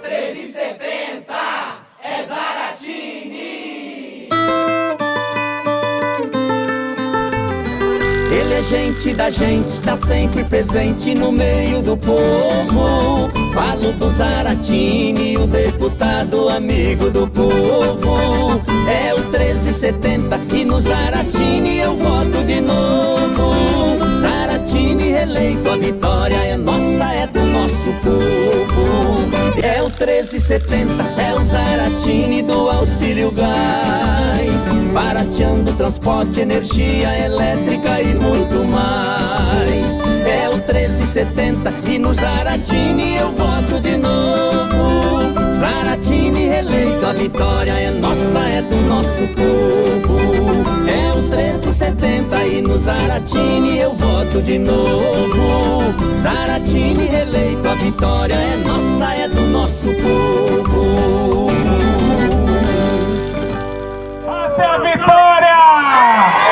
1370 é Zaratini. Ele é gente da gente, tá sempre presente no meio do povo. Falo do Zaratini, o deputado amigo do povo. É o 1370 e no Zaratini eu voto de novo. Zaratini reeleito, a vitória é nossa, é do nosso povo. É o 1370, é o Zaratini do auxílio gás. Barateando transporte, energia elétrica e muito mais. É o 1370 e no Zaratini eu voto de novo. Zaratini reeleito, a vitória é nossa, é do nosso povo. É o 1370 e no Zaratini eu voto de novo. Nosso povo. Até a vitória!